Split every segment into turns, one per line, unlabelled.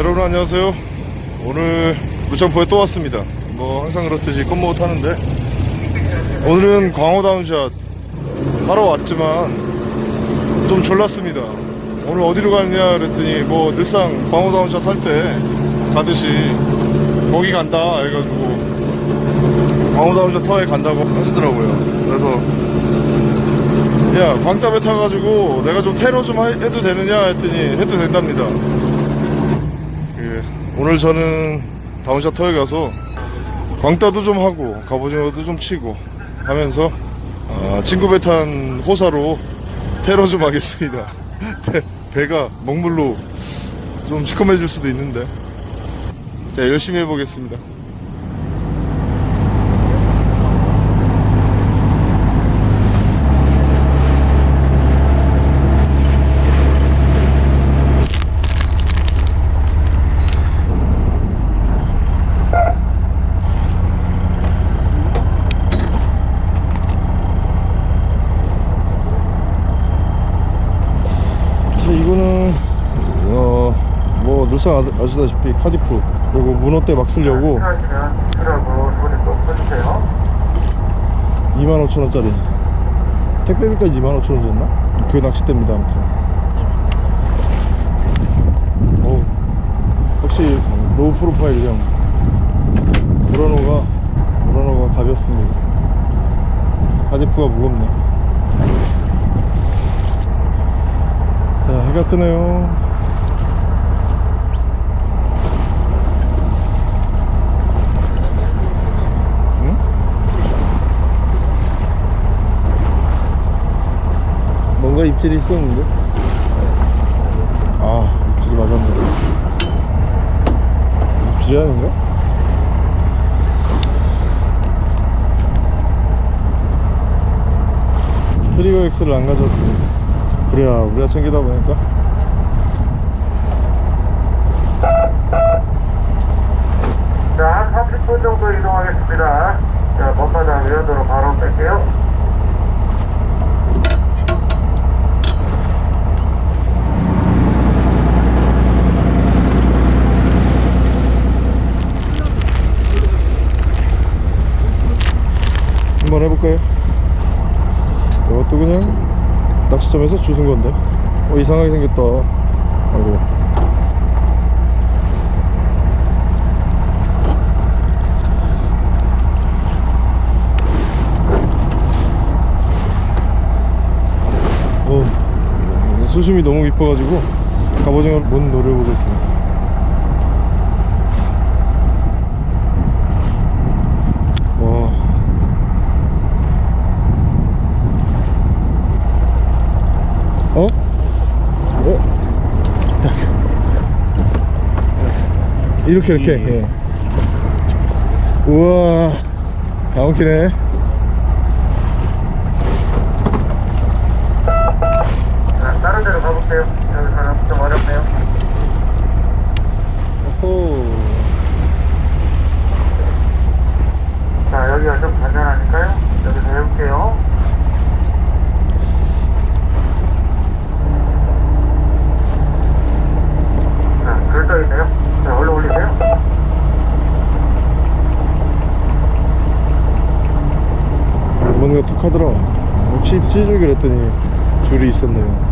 여러분 안녕하세요. 오늘 무창포에 또 왔습니다. 뭐 항상 그렇듯이 껌모 타는데. 오늘은 광어 down shot 하러 왔지만 좀 졸랐습니다. 오늘 어디로 가느냐 그랬더니 뭐 늘상 광어 down shot 할 때 가듯이 거기 간다 해가지고 광어 down shot 터에 간다고 하시더라고요. 그래서 야 광따배 타가지고 내가 좀 테러 좀 하- 해도 되느냐 했더니 해도 된답니다. 예, 오늘 저는 down shot 터에 가서 광따도 좀 하고 갑오징어도 좀 치고 하면서 아, 친구 배 탄 호사로 테러 좀 하겠습니다. 배, 배가 먹물로 좀 시커매질 수도 있는데. 자 열심히 해보겠습니다 자 이거는 늘상 아- 아시다시피 카디프 그리고 문어대 막 쓰려고
하시면 수라고 손에 꼭 써주세요.
25,000원짜리 택배비까지 25,000원 줬나? 그 낚싯대입니다 아무튼 어우 역시 low profile형 무라노가 무라노가 가볍습니다 카디프가 무겁네 자 해가 뜨네요 뭔가 입질이 있었는데 아 입질이 맞았네 입질이 아닌가? 트리거 X를 안 가져왔습니다 그래야 우리가 챙기다 보니까
자, 한 30분 정도 이동하겠습니다. 자, 먼바닥 외연도로 바로 뺄게요.
한번 해볼까요? 이것도 그냥 낚시점에서 주운 건데. 어 이상하게 생겼다. 아이고. 어 수심이 너무 깊어가지고 갑오징어를 못 노려보겠습니다 와 어? 어? 이렇게 이렇게 예. 우와 다운키네
자, 다른 데로 가볼게요. 여기서는 좀 어렵네요.
오호
자, 여기가 좀 간단하니까요. 여기서 해볼게요. 자, 글 떠있네요. 자, 얼른 올리세요.
뭔가 툭하더라 입질을 그랬더니 줄이 있었네요.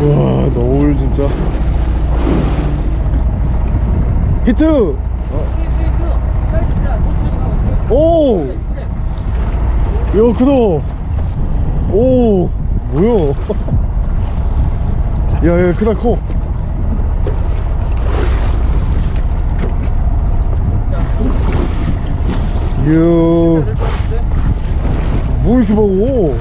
와 너울 진짜. 히트 오! 야, 크다! 오! 뭐야? 야, 야, 크다, 커! 이야, 뭐 이렇게 먹어?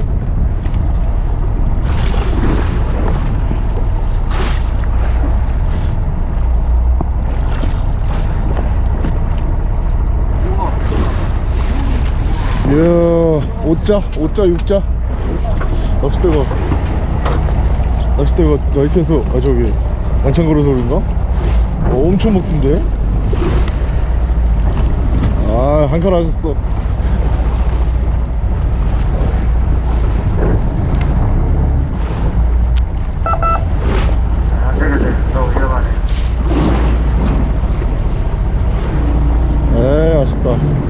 이야, 5자, 5자, 6자. 낚싯대가 낚싯대가 라이트에서 아 저기 안창거려 소리인가? 어, 엄청 먹던데? 아 한칸 하셨어. 에이 아쉽다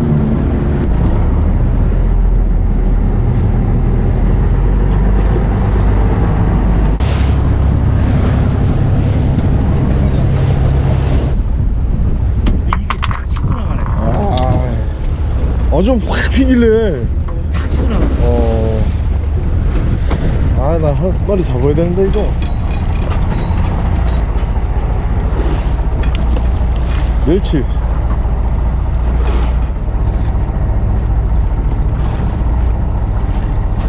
아, 좀확 튀길래. 어. 아, 나한 마리 잡아야 되는데, 이거. 멸치.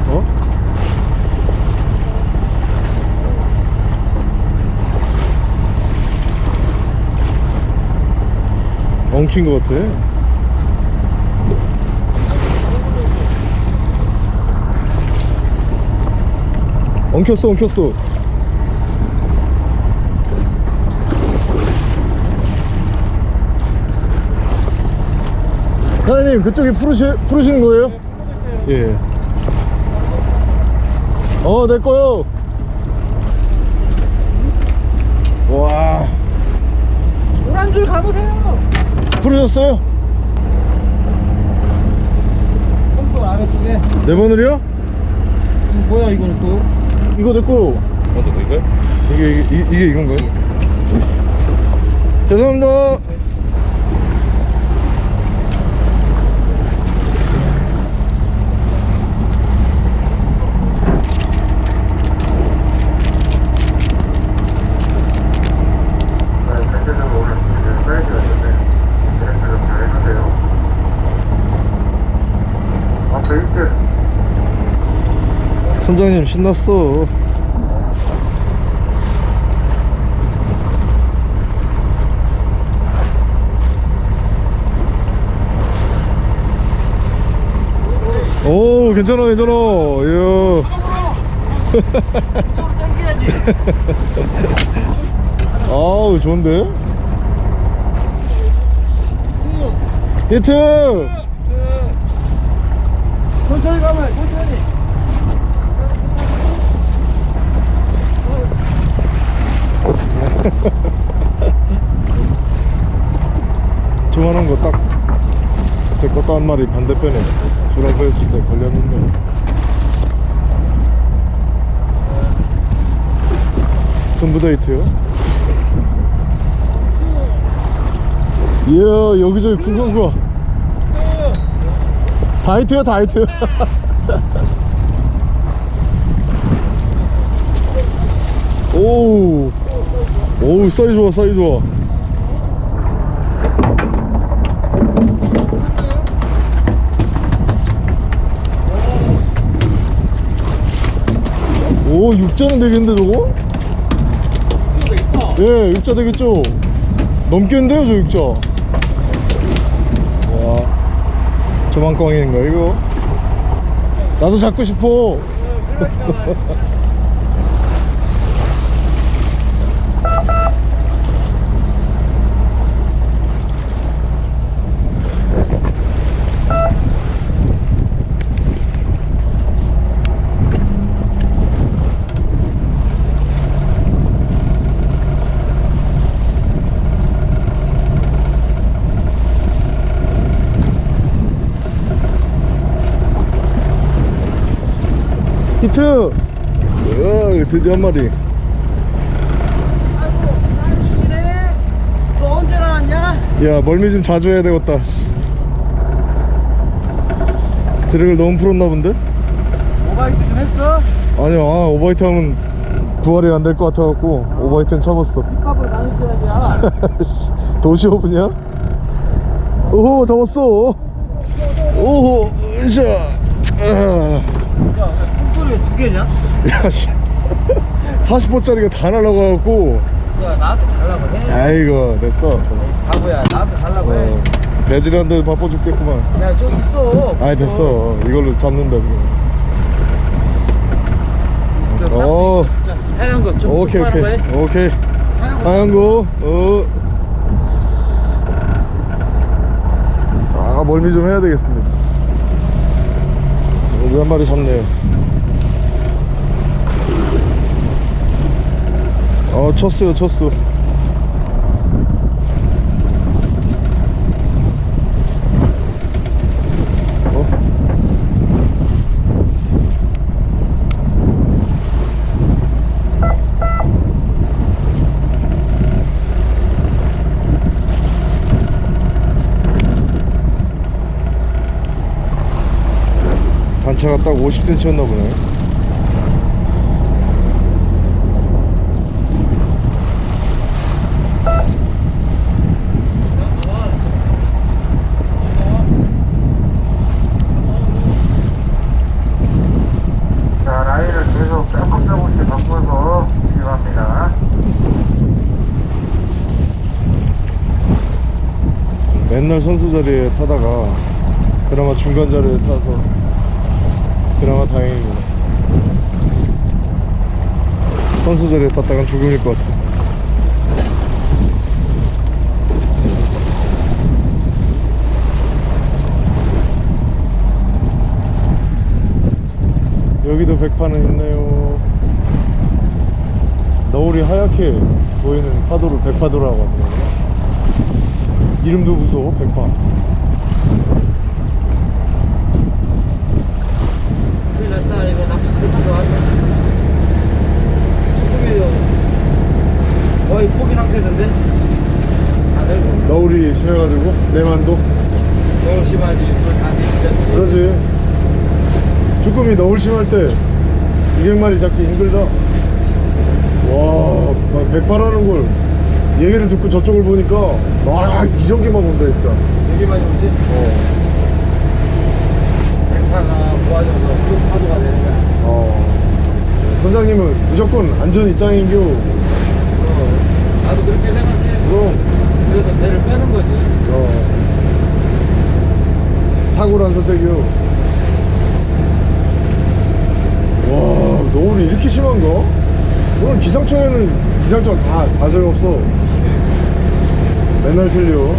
어? 엉킨 것 같아. 엉켰어, 엉켰어. 사장님, 그쪽에 풀으시, 풀으시는 거예요? 예. 어, 내 거요. 와,
노란 줄 가보세요.
풀으셨어요?
pom프 아래쪽에
네 번을요?
뭐야 이거는 또?
이거 내 거.
먼저 너 이거요?
이게, 이게, 이- 이게 이건가요? 죄송합니다.
네, 전체적으로 오늘 이제 사이즈가 있는데, 그래서 좀 잘했는데요. 아, 베이스
선장님 신났어. 오 괜찮아 괜찮아 이야
당겨야지.
아우 좋은데 히트
천천히 가면 천천히.
조만한 거 딱 제 것도 한 마리 반대편에 주라고 했을 때 걸렸는데. 전부 다 히트요? 이야 여기저기 굵은 거다 히트야 다 히트 오우 오우 사이 좋아 사이 좋아. 오 육자는 되겠는데 저거? 예 육자 되겠죠? 넘겠는데요 저 육자? 와 조만광인가 이거? 나도 잡고 싶어 히트 으 드디어 한 마리.
너 언제 나왔냐?
야 멀미 좀 자주 해야 되겠다 drag를 너무 풀었나 본데?
오바이트 좀 했어?
아니요 아 오바이트 하면 부활이 안 될 것 같아갖고 오바이트는 참았어
컵을 나눠줘야지.
도시어부냐? 오호 잡았어 오호 으쌰
왜 두 개냐?
야 씨 40호짜리가 다 날아가갖고
야, 나한테 달라고 해.
아이고 됐어
바보야, 나한테 달라고 해.
어, 배질한데 바빠 죽겠구만
야, 저기 있어.
아이 됐어 이걸로 잡는다
저
어.
박스 있어, 진짜. 하얀 거 좀
오케이 오케이 오케이
하얀 거
하얀 거 어. 아 멀미 좀 해야 되겠습니다 여기 한 마리 잡네요 어 쳤어요 쳤어 어? 단차가 딱 50cm였나 보네
자, 라인을 계속 조금 조금씩 바꿔서 진입합니다.
맨날 선수 자리에 타다가 그나마 중간 자리에 타서 그나마 다행입니다 선수 자리에 탔다간 죽음일 것 같아. 여기도 백파는 있네요. 너울이 하얗게 보이는 파도를 백파도라고 하더라고요 이름도 무서워 백파.
큰일 났다. 이거 낚시 들고 왔다 조금이요. 거의 포기 상태던데? 다들
너울이 심해가지고 내만도?
너무 심하지. 다
그러지. 주꾸미 너울 심할 때 200마리 잡기 힘들다. 와막 백파라는 걸 얘기를 듣고 저쪽을 보니까 와 이런 게만 온다 진짜
많이 오지
어,
백파가 모아져서 큰 파도가 되는 거야
어. 선장님은 무조건 안전 입장인겨
어, 나도 그렇게 생각해
그럼
그래서 배를 빼는 거지
어. 탁월한 선택이요. 와, 노을이 이렇게 심한가? 오늘 기상청에는 기상청 다, 다 소용없어. 맨날 틀려.